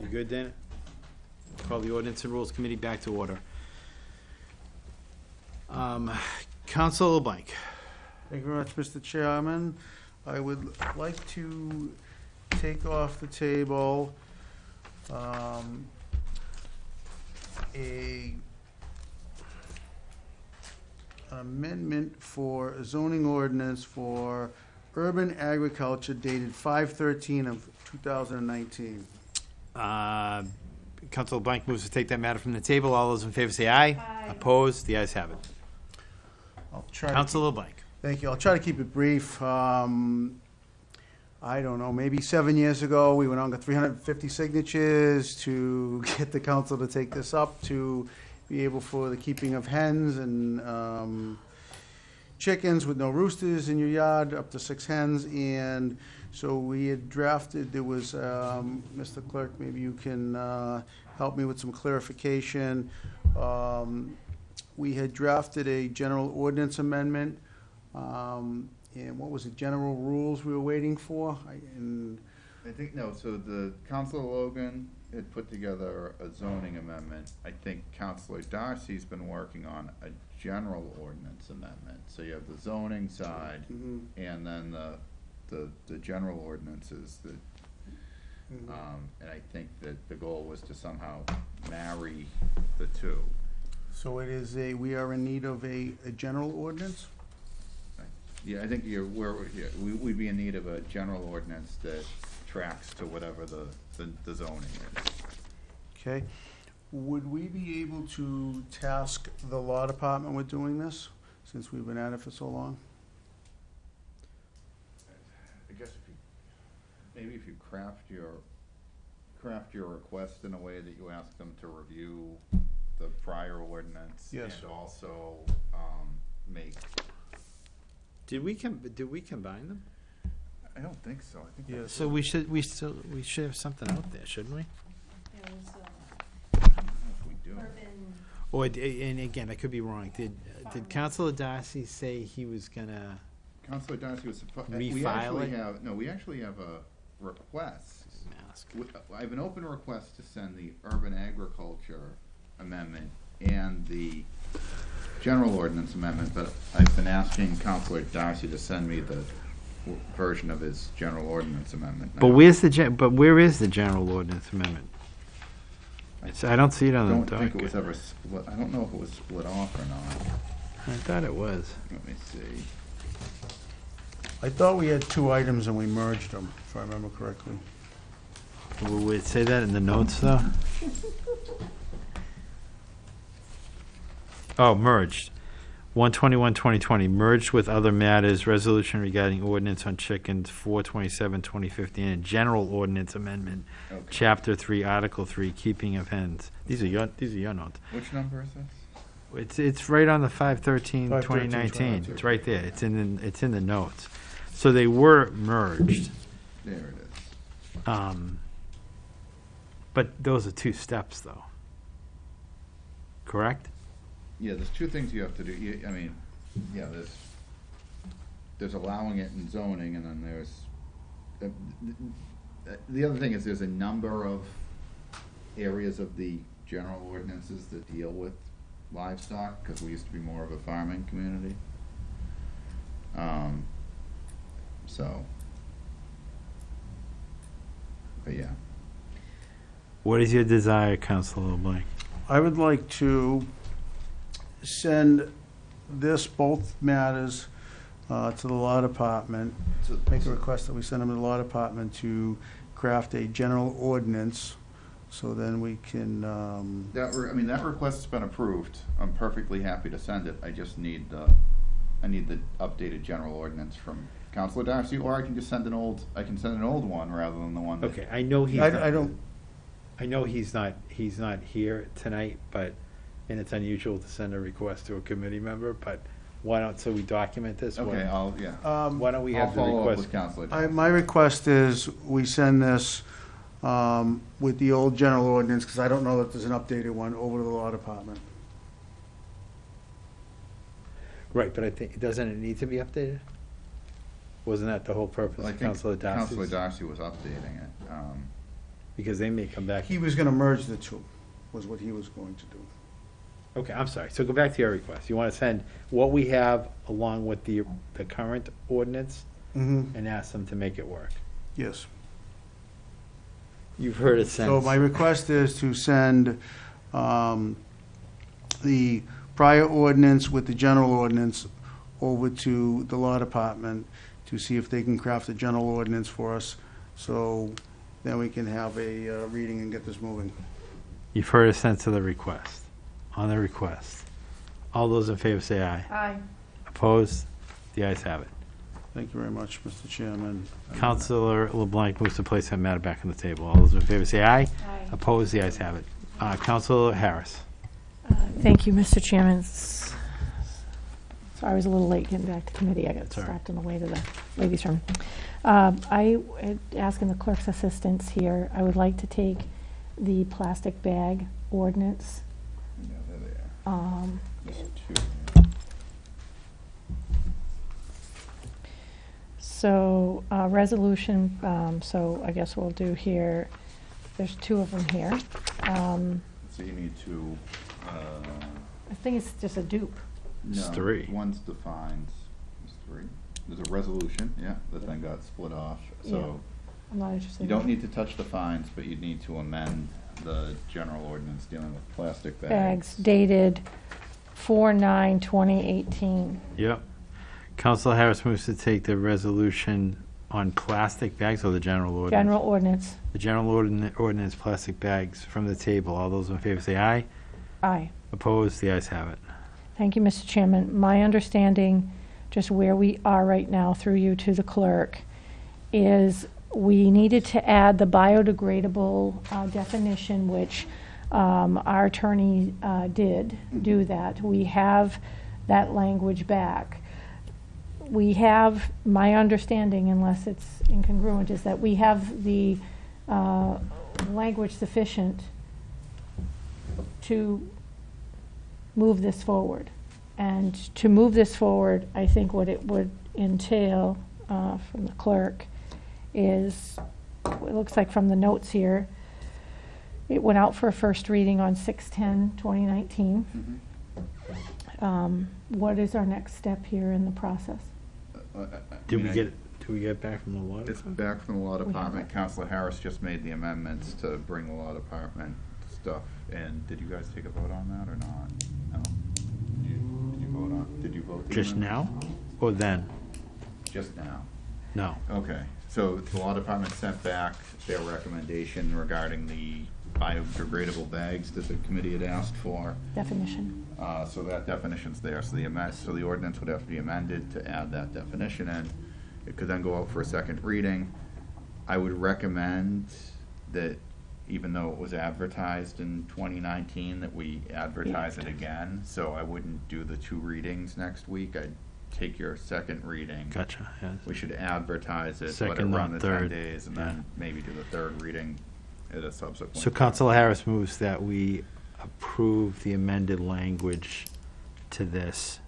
You good, Dana? Call the Ordinance and Rules Committee back to order. Um, Council LeBlanc. Thank you very much, Mr. Chairman. I would like to take off the table um, a amendment for a zoning ordinance for urban agriculture dated five thirteen of two thousand and nineteen. Uh, Council LeBlanc moves to take that matter from the table. All those in favor say aye. Aye. Opposed? The ayes have it. I'll try to Council LeBlanc. Thank you. I'll try to keep it brief. Um, I don't know, maybe seven years ago, we went on to 350 signatures to get the council to take this up, to be able for the keeping of hens and um, chickens with no roosters in your yard, up to six hens. And so we had drafted, there was, um, Mr. Clerk, maybe you can uh, help me with some clarification. Um, We had drafted a general ordinance amendment um, and what was it, general rules we were waiting for? I- And, I think, no, so the, Counselor Logan had put together a zoning amendment. I think Counselor Darcy's been working on a general ordinance amendment. So you have the zoning side, Mhm. and then the, the, the general ordinances that, Mhm. um, and I think that the goal was to somehow marry the two. so it is a, we are in need of a, a general ordinance? Yeah, I think you're, we're, yeah, we, we'd be in need of a general ordinance that tracks to whatever the, the the zoning is. Okay. Would we be able to task the law department with doing this, since we've been at it for so long? I guess if you, maybe if you craft your, craft your request in a way that you ask them to review the prior ordinance. Yes. And also, um, make, Did we com, did we combine them? I don't think so, I think. Yes. So we should, we still, we should have something out there, shouldn't we? There was, uh, I don't know if we do. urban, Or, d- and again, I could be wrong. Did, did Councilor Darcy say he was gonna, Counselor Darcy was supposed, we Refile actually it? have, no, we actually have a request. ask? We- I have an open request to send the urban agriculture amendment and the general ordinance amendment, but I've been asking Counselor Darcy to send me the w- version of his general ordinance amendment. But now. where's the, gen- but where is the general ordinance amendment? I It's- I don't see it I on don't the think it was docket. ever split, I don't know if it was split off or not. I thought it was. Let me see. I thought we had two items and we merged them, if I remember correctly. Will we say that in the notes, though? Oh, merged. 121, 2020, merged with other matters, resolution regarding ordinance on chickens, 427, 2015, and general ordinance amendment, Okay. chapter 3, article 3, keeping of hens. These are your, these are your notes. Which number is this? It's, it's right on the 513, 513, 2019. It's right there. It's in, the- it's in the notes. So they were merged. There it is. Um, but those are two steps, though. Correct? Yeah, there's two things you have to do, You- I mean, yeah, there's, there's allowing it in zoning, and then there's, uh, th- the other thing is there's a number of areas of the general ordinances that deal with livestock, because we used to be more of a farming community. Um, so. But yeah, What is your desire, Councilor LeBlanc? I would like to send this, both matters, uh, to the law department. to Make a request that we send them to the law department to craft a general ordinance, so then we can, um, That, re- I mean, that request's been approved. I'm perfectly happy to send it. I just need the, I need the updated general ordinance from Counselor Darcy, or I can just send an old, I can send an old one rather than the one that. Okay, I know he's. I, not- I don't, I know he's not, he's not here tonight, but, and it's unusual to send a request to a committee member, but why don't, so we document this? why- Okay, I'll, yeah. um, Why don't we I'll have the follow up request? with Counselor I, Darcy. my request is we send this, um, with the old general ordinance, because I don't know that there's an updated one, over to the law department. Right, but I think, doesn't it need to be updated? Wasn't that the whole purpose Well, I of think Councilor Counselor Darcy's? Darcy was updating it. Um, Because they may come back. He was gonna merge the two, was what he was going to do. Okay, I'm sorry. So go back to your request. You want to send what we have along with the, the current ordinance Mm-hmm. and ask them to make it work. Yes. You've heard it since. So my request is to send um, the prior ordinance with the general ordinance over to the law department to see if they can craft a general ordinance for us, so then we can have a uh, reading and get this moving. You've heard a sense of the request. On the request. All those in favor say aye. Aye. Opposed? The ayes have it. Thank you very much, Mr. Chairman. Counselor LeBlanc moves to place that matter back on the table. All those in favor say aye. Aye. Opposed? The ayes have it. Uh, Counselor Harris. Thank you, Mr. Chairman. Sorry, I was a little late getting back to committee. I got all right. stopped on the way to the ladies' room. Um, I, would ask the clerk's assistance here, I would like to take the plastic bag ordinance. Yeah, there they are. um, There's two. So, uh, resolution, um, so I guess we'll do here, there's two of them here. Um, So you need to, uh, I think it's just a dupe. It's no, three. One's defines, it's three. There's a resolution, yeah, that then got split off, so I'm not interested. you in don't that. need to touch the fines, but you need to amend the general ordinance dealing with plastic bags. Bags dated four nine twenty eighteen. Yep. Counselor Harris moves to take the resolution on plastic bags or the general ordinance? General ordinance, The general ordin- ordinance, plastic bags from the table. All those in favor say aye. aye. Opposed? The ayes have it. Thank you, Mr. Chairman. My understanding, just where we are right now through you to the clerk, is we needed to add the biodegradable uh, definition, which um, our attorney uh, did do that. We have that language back. We have, my understanding, unless it's incongruent, is that we have the uh, language sufficient to move this forward. And to move this forward, I think what it would entail uh, from the clerk is, it looks like from the notes here, it went out for a first reading on 6/10/2019. Mhm. Um, What is our next step here in the process? Did I we mean, I- get, did we get back from the law? It's back from the law department. it. Counselor Harris just made the amendments to bring the law department stuff in. Did you guys take a vote on that or not? No? Did you, did you vote on, did you vote? the Just amendments? now or then? Just now. No. Okay, so the law department sent back their recommendation regarding the biodegradable bags that the committee had asked for. Definition. Uh, so that definition's there, so the amend, so the ordinance would have to be amended to add that definition in. It could then go out for a second reading. I would recommend that, even though it was advertised in twenty nineteen, that we advertise it again. So I wouldn't do the two readings next week, I'd take your second reading. Gotcha. yes. We should advertise it, let it Second, run not the ten third. days, and Yeah. then maybe do the third reading at a subsequent. So Counselor Harris moves that we approve the amended language to this.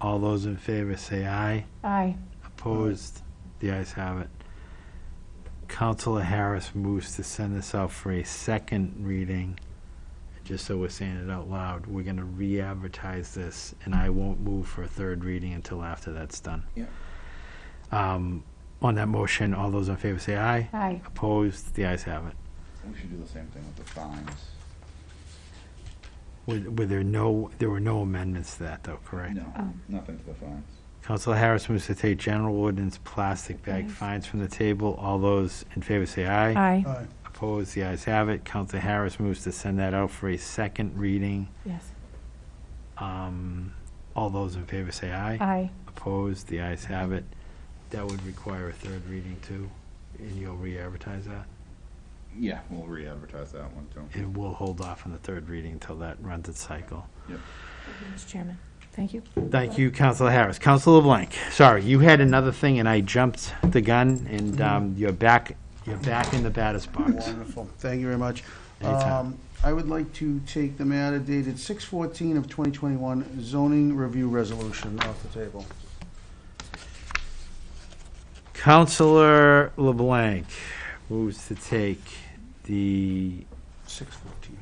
All those in favor say aye. Aye. Opposed? The ayes have it. Counselor Harris moves to send this out for a second reading. Just so we're saying it out loud, we're gonna re-advertise this, and I won't move for a third reading until after that's done. Yeah. Um, on that motion, all those in favor say aye. Aye. Opposed? The ayes have it. We should do the same thing with the fines. Were, were there no, there were no amendments to that though, correct? No, Oh. nothing to the fines. Counselor Harris moves to take general ordinance plastic bag Nice. fines from the table. All those in favor say aye. Aye. Aye. Opposed, the ayes have it. Counselor Harris moves to send that out for a second reading. Yes. Um, all those in favor say aye. Aye. Opposed, the ayes have it. That would require a third reading too, and you'll re-advertise that. Yeah, we'll re-advertise that one too. And we'll hold off on the third reading until that runs its cycle. Yep. Mr. Chairman, thank you. Thank you, Counselor Harris. Counselor LeBlanc, sorry, you had another thing and I jumped the gun and, um, you're back, you're back in the batter's box. Wonderful. Thank you very much. Anytime. Um, I would like to take the matter dated six fourteen of twenty twenty-one zoning review resolution off the table. Councilor LeBlanc moves to take the Six fourteen.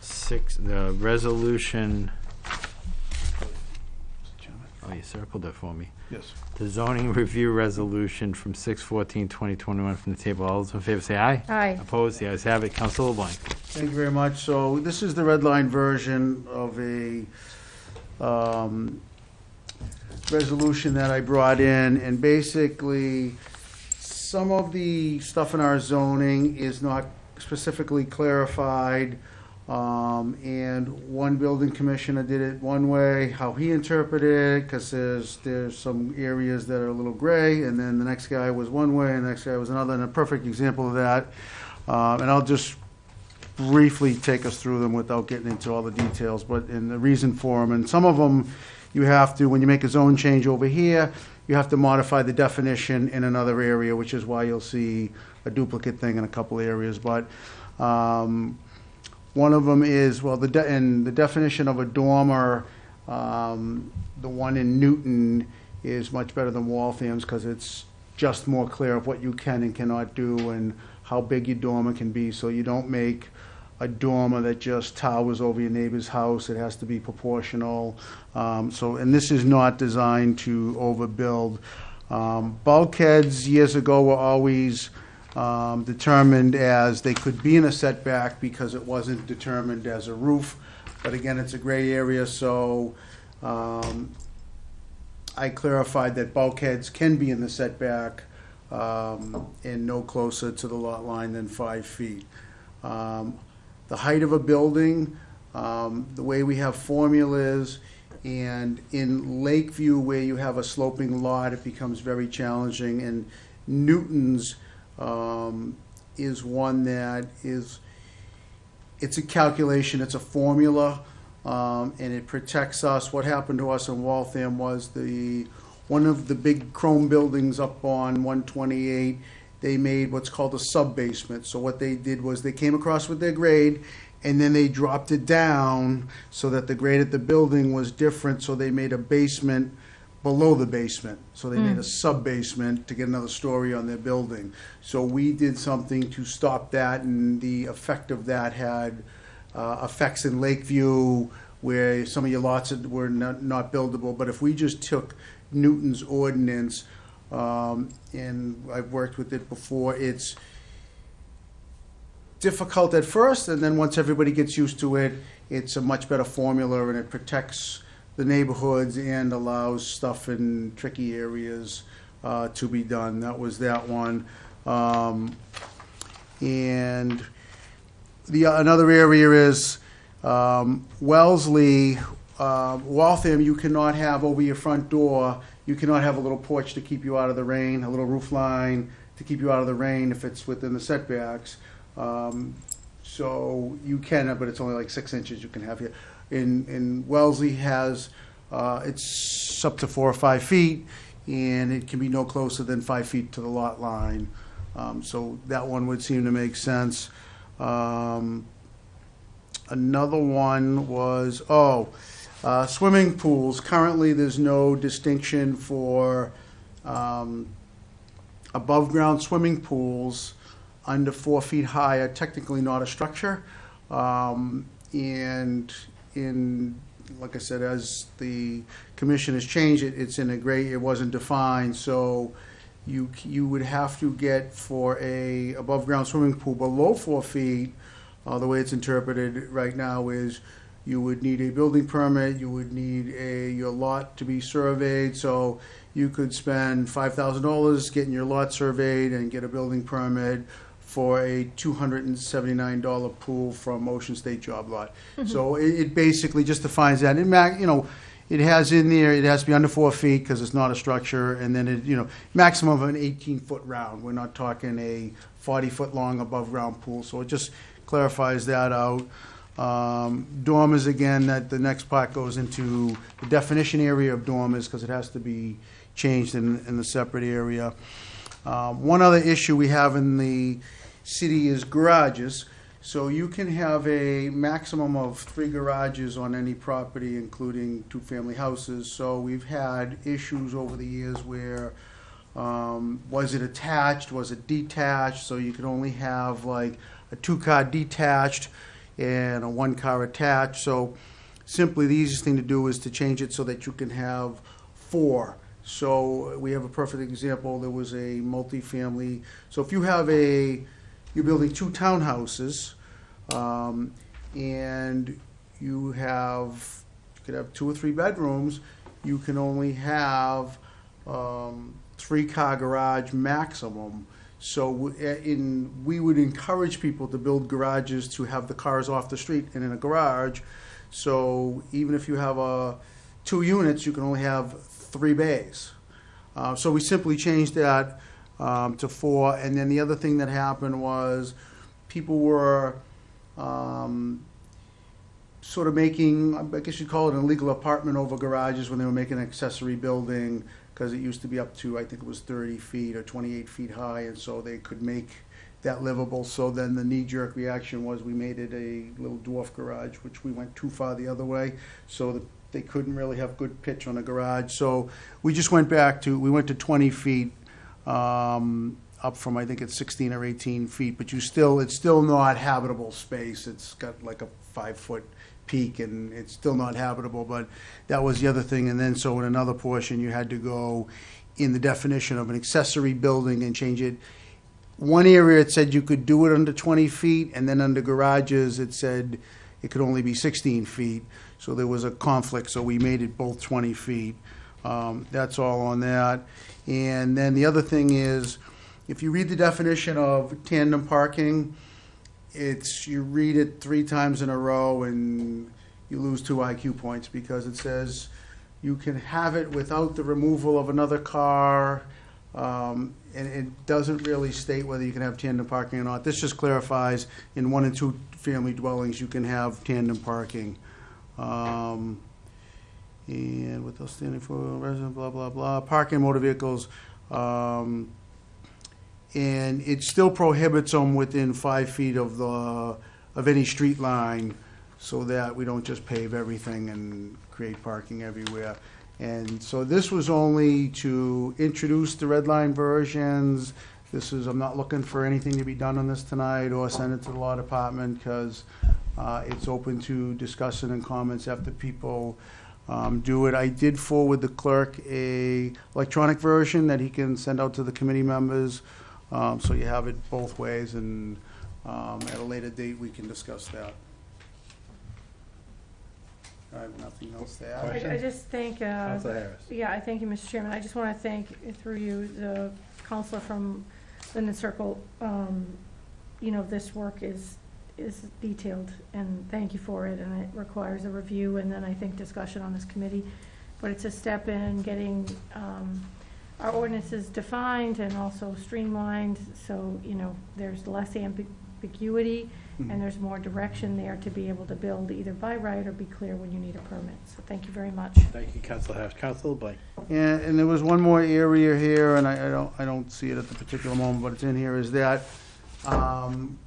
six, the resolution, oh, you circled it for me. Yes. The zoning review resolution from 6/14/2021 from the table. All those in favor say aye. Aye. Opposed? The ayes have it. Council LeBlanc. Thank you very much. So this is the red line version of a um, resolution that I brought in, and basically, some of the stuff in our zoning is not specifically clarified. Um, and one building commissioner did it one way, how he interpreted it, because there's, there's some areas that are a little gray, and then the next guy was one way, and the next guy was another, and a perfect example of that. Um, and I'll just briefly take us through them without getting into all the details, but in the reason for them, and some of them, you have to, when you make a zone change over here, you have to modify the definition in another area, which is why you'll see a duplicate thing in a couple areas, but, um, one of them is, well, the, de- and the definition of a dormer, um, the one in Newton is much better than Waltham's, because it's just more clear of what you can and cannot do, and how big your dormer can be, so you don't make a dormer that just towers over your neighbor's house, it has to be proportional. Um, so, and this is not designed to overbuild. Um, bulkheads years ago were always, um, determined as, they could be in a setback because it wasn't determined as a roof. But again, it's a gray area, so, um, I clarified that bulkheads can be in the setback, um, and no closer to the lot line than five feet. Um, the height of a building, um, the way we have formulas, and in Lakeview, where you have a sloping lot, it becomes very challenging, and Newton's, um, is one that is, it's a calculation, it's a formula, um, and it protects us. What happened to us in Waltham was the, one of the big chrome buildings up on one twenty-eight, they made what's called a sub-basement. So what they did was they came across with their grade, and then they dropped it down so that the grade at the building was different, so they made a basement below the basement. So they made a sub-basement to get another story on their building. So we did something to stop that, and the effect of that had uh, effects in Lakeview where some of your lots were not, not buildable. But if we just took Newton's ordinance, um, and I've worked with it before, it's difficult at first, and then once everybody gets used to it, it's a much better formula, and it protects the neighborhoods and allows stuff in tricky areas uh, to be done. That was that one. Um, And the, another area is um, Wellesley, uh, Waltham, you cannot have over your front door, you cannot have a little porch to keep you out of the rain, a little roof line to keep you out of the rain if it's within the setbacks. Um, So you can, but it's only like six inches you can have here. In, in Wellesley has, uh, it's up to four or five feet, and it can be no closer than five feet to the lot line. Um, So that one would seem to make sense. Um, Another one was, oh, uh, swimming pools. Currently, there's no distinction for um, above-ground swimming pools under four feet high are technically not a structure. Um, And in, like I said, as the commission has changed it, it's in a gray, it wasn't defined, so you, you would have to get for a above-ground swimming pool below four feet, uh, the way it's interpreted right now is you would need a building permit, you would need a, your lot to be surveyed, so you could spend five thousand dollars getting your lot surveyed and get a building permit for a two hundred and seventy-nine dollar pool from Ocean State Job Lot. Mm-hmm. So it, it basically just defines that, it ma, you know, it has in there, it has to be under four feet, because it's not a structure, and then it, you know, maximum of an eighteen-foot round, we're not talking a forty-foot-long above-ground pool, so it just clarifies that out. Um, dormers, again, that the next part goes into the definition area of dormers, because it has to be changed in, in the separate area. Um, one other issue we have in the city is garages. So you can have a maximum of three garages on any property, including two-family houses. So we've had issues over the years where Um, was it attached? Was it detached? So you could only have like a two-car detached and a one-car attached. So simply, the easiest thing to do is to change it so that you can have four. So we have a perfect example. There was a multifamily. So if you have a, you're building two townhouses, um, and you have, you could have two or three bedrooms, you can only have, um, three-car garage maximum. So eh, in, we would encourage people to build garages to have the cars off the street and in a garage. So even if you have a, two units, you can only have three bays. Uh, so we simply changed that, um, to four, and then the other thing that happened was people were, um, sort of making, I guess you'd call it an illegal apartment over garages when they were making an accessory building, because it used to be up to, I think it was thirty feet or twenty-eight feet high, and so they could make that livable. So then the knee-jerk reaction was we made it a little dwarf garage, which we went too far the other way, so that they couldn't really have good pitch on a garage. So we just went back to, we went to twenty feet, um, up from, I think it's sixteen or eighteen feet, but you still, it's still not habitable space. It's got like a five-foot peak and it's still not habitable, but that was the other thing. And then, so in another portion, you had to go in the definition of an accessory building and change it. One area, it said you could do it under twenty feet, and then under garages, it said it could only be sixteen feet. So there was a conflict, so we made it both twenty feet. Um, that's all on that. And then the other thing is, if you read the definition of tandem parking, it's, you read it three times in a row and you lose two IQ points because it says you can have it without the removal of another car. Um, and it doesn't really state whether you can have tandem parking or not. This just clarifies in one and two family dwellings, you can have tandem parking. Um, and what else standing for resident, blah, blah, blah, parking motor vehicles. Um, and it still prohibits them within five feet of the, of any street line, so that we don't just pave everything and create parking everywhere. And so this was only to introduce the red line versions. This is, I'm not looking for anything to be done on this tonight or send it to the law department, because uh, it's open to discussion and comments after people um, do it. I did forward the clerk a electronic version that he can send out to the committee members. Um, so you have it both ways, and, um, at a later date, we can discuss that. I have nothing else to add. I I just think, uh, Counselor Harris. yeah, I thank you, Mr. Chairman. I just want to thank, uh, through you, the counselor from Linden Circle. Um, You know, this work is, is detailed, and thank you for it, and it requires a review and then I think discussion on this committee. But it's a step in getting um, our ordinances defined and also streamlined, so, you know, there's less ambiguity and there's more direction there to be able to build either by right or be clear when you need a permit. So thank you very much. Thank you, Counselor Harris. Counselor LeBlanc. And, and there was one more area here, and I, I don't, I don't see it at the particular moment, but it's in here, is that, um,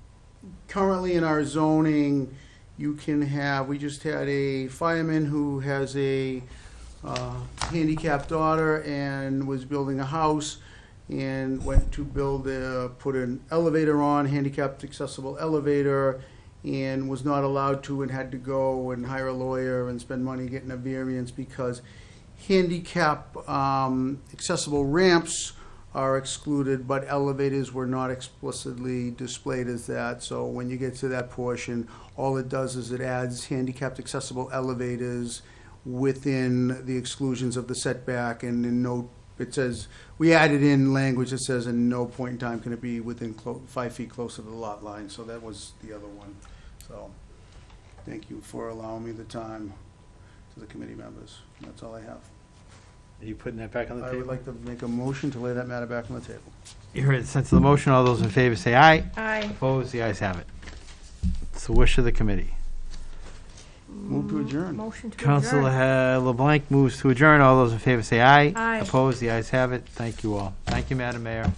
currently in our zoning, you can have, we just had a fireman who has a, uh, handicapped daughter and was building a house and went to build a, put an elevator on, handicapped accessible elevator, and was not allowed to and had to go and hire a lawyer and spend money getting a variance because handicap um, accessible ramps are excluded, but elevators were not explicitly displayed as that. So when you get to that portion, all it does is it adds handicapped accessible elevators within the exclusions of the setback and in no, it says, we added in language that says in no point in time can it be within clo- five feet closer to the lot line. So that was the other one. So, thank you for allowing me the time to the committee members. That's all I have. Are you putting that back on the table? I would table? like to make a motion to lay that matter back on the table. You heard the sense of the motion. All those in favor say aye. Aye. Opposed? The ayes have it. It's the wish of the committee. Move to adjourn. Motion to Counselor adjourn. uh, LeBlanc moves to adjourn. All those in favor say aye. Aye. Opposed? The ayes have it. Thank you all. Thank you, Madam Mayor.